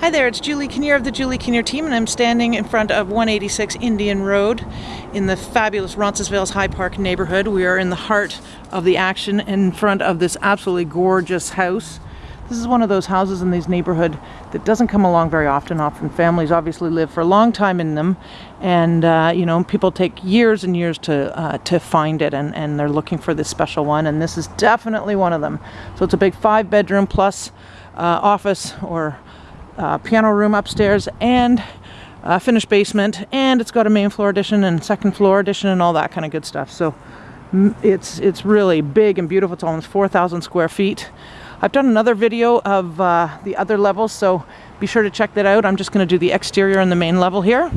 Hi there, it's Julie Kinnear of the Julie Kinnear team, and I'm standing in front of 186 Indian Road in the fabulous Roncesvalles High Park neighborhood. We are in the heart of the action in front of this absolutely gorgeous house. This is one of those houses in these neighborhood that doesn't come along very often. Often families obviously live for a long time in them, and uh, you know people take years and years to uh, to find it, and and they're looking for this special one, and this is definitely one of them. So it's a big five bedroom plus uh, office or uh, piano room upstairs and a finished basement and it's got a main floor addition and second floor addition and all that kind of good stuff. So it's it's really big and beautiful. It's almost 4,000 square feet. I've done another video of uh, the other levels so be sure to check that out. I'm just going to do the exterior and the main level here.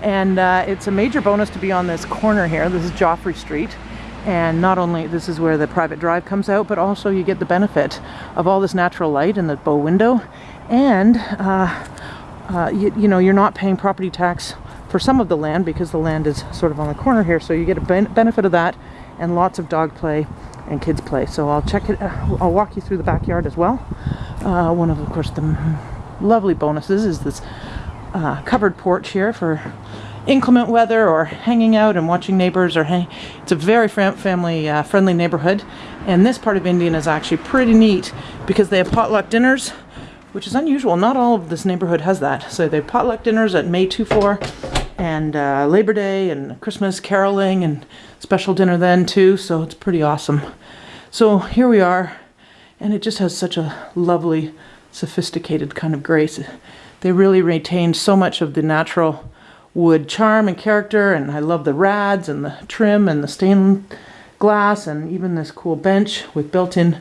And uh, it's a major bonus to be on this corner here. This is Geoffrey Street and not only this is where the private drive comes out but also you get the benefit of all this natural light in the bow window. And uh, uh, you, you, know you're not paying property tax for some of the land because the land is sort of on the corner here. So you get a ben benefit of that and lots of dog play and kids play. So I'll check it uh, I'll walk you through the backyard as well. Uh, one of of course the lovely bonuses is this uh, covered porch here for inclement weather or hanging out and watching neighbors or hang it's a very family uh, friendly neighborhood and this part of Indian is actually pretty neat because they have potluck dinners which is unusual. Not all of this neighborhood has that. So they have potluck dinners at May 2-4 and uh, Labor Day and Christmas caroling and special dinner then too. So it's pretty awesome. So here we are and it just has such a lovely sophisticated kind of grace. They really retained so much of the natural wood charm and character and I love the rads and the trim and the stained glass and even this cool bench with built-in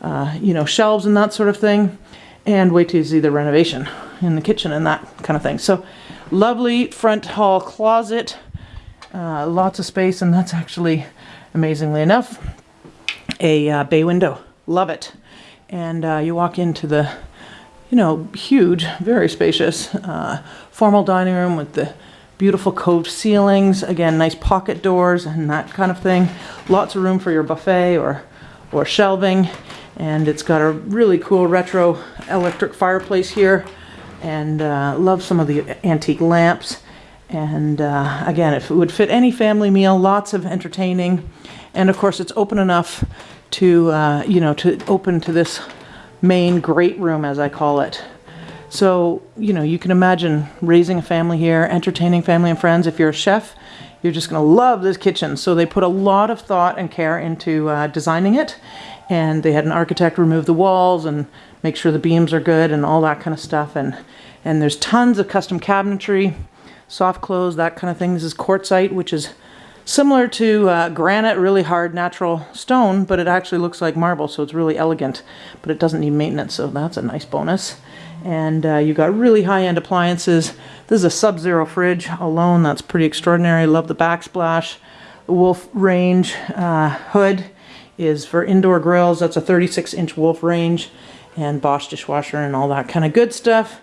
uh, you know shelves and that sort of thing and wait you see the renovation in the kitchen and that kind of thing. So lovely front hall closet, uh, lots of space, and that's actually, amazingly enough, a uh, bay window. Love it. And uh, you walk into the, you know, huge, very spacious, uh, formal dining room with the beautiful coved ceilings. Again, nice pocket doors and that kind of thing. Lots of room for your buffet or, or shelving and it's got a really cool retro electric fireplace here and uh, love some of the antique lamps and uh, again if it would fit any family meal lots of entertaining and of course it's open enough to uh, you know to open to this main great room as I call it. So you know you can imagine raising a family here entertaining family and friends. If you're a chef you're just gonna love this kitchen. So they put a lot of thought and care into uh, designing it and they had an architect remove the walls and make sure the beams are good and all that kind of stuff. And and there's tons of custom cabinetry soft close that kind of thing. This is quartzite which is similar to uh, granite really hard natural stone but it actually looks like marble so it's really elegant but it doesn't need maintenance so that's a nice bonus and uh, you got really high-end appliances this is a sub-zero fridge alone that's pretty extraordinary love the backsplash the wolf range uh, hood is for indoor grills. That's a 36 inch Wolf range and Bosch dishwasher and all that kind of good stuff.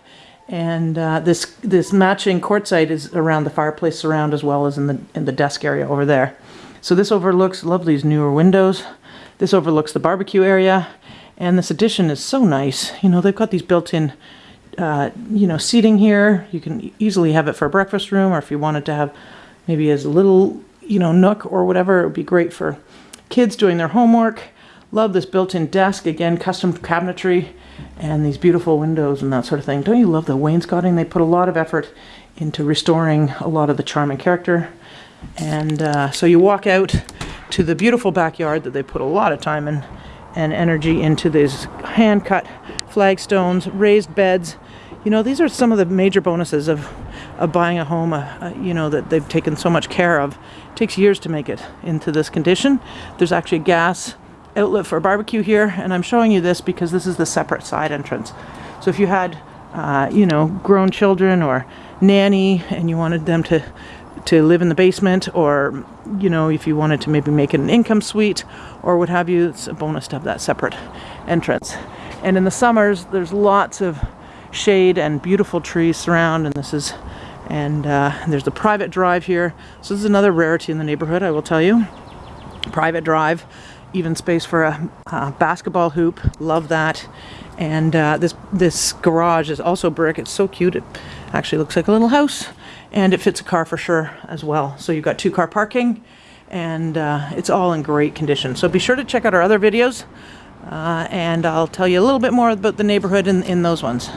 And uh, this this matching quartzite is around the fireplace surround as well as in the in the desk area over there. So this overlooks, love these newer windows. This overlooks the barbecue area. And this addition is so nice. You know, they've got these built-in, uh, you know, seating here. You can easily have it for a breakfast room or if you wanted to have maybe as a little, you know, nook or whatever, it would be great for kids doing their homework. Love this built-in desk, again, custom cabinetry and these beautiful windows and that sort of thing. Don't you love the wainscoting? They put a lot of effort into restoring a lot of the charm and character. And uh, so you walk out to the beautiful backyard that they put a lot of time and, and energy into these hand-cut flagstones, raised beds. You know, these are some of the major bonuses of, of buying a home, uh, uh, you know, that they've taken so much care of It takes years to make it into this condition. There's actually gas outlet for a barbecue here, and I'm showing you this because this is the separate side entrance. So if you had, uh, you know, grown children or nanny and you wanted them to to live in the basement or you know if you wanted to maybe make it an income suite or what have you it's a bonus to have that separate entrance and in the summers there's lots of shade and beautiful trees surround and this is and uh, there's a private drive here. So this is another rarity in the neighborhood, I will tell you. Private drive, even space for a, a basketball hoop, love that. And uh, this this garage is also brick. It's so cute. It actually looks like a little house, and it fits a car for sure as well. So you've got two car parking, and uh, it's all in great condition. So be sure to check out our other videos, uh, and I'll tell you a little bit more about the neighborhood in, in those ones.